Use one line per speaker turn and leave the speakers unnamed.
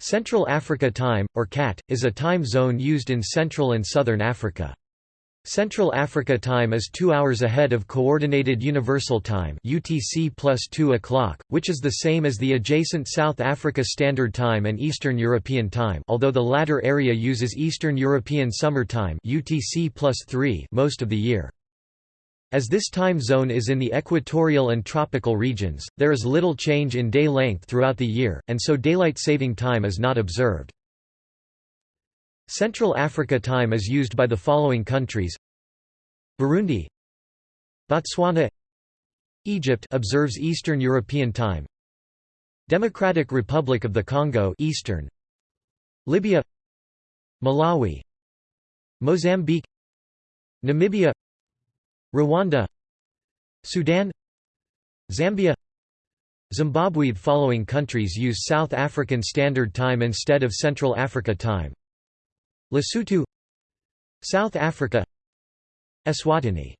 Central Africa Time, or CAT, is a time zone used in Central and Southern Africa. Central Africa Time is two hours ahead of Coordinated Universal Time UTC plus 2 o'clock, which is the same as the adjacent South Africa Standard Time and Eastern European Time although the latter area uses Eastern European Summer Time UTC plus 3 most of the year. As this time zone is in the equatorial and tropical regions, there is little change in day length throughout the year, and so daylight saving time is not observed. Central Africa time is used by the following countries. Burundi Botswana Egypt observes Eastern European time. Democratic Republic of the Congo Eastern. Libya Malawi Mozambique Namibia Rwanda Sudan Zambia Zimbabwe. Following countries use South African Standard Time instead of Central Africa Time. Lesotho South Africa Eswatini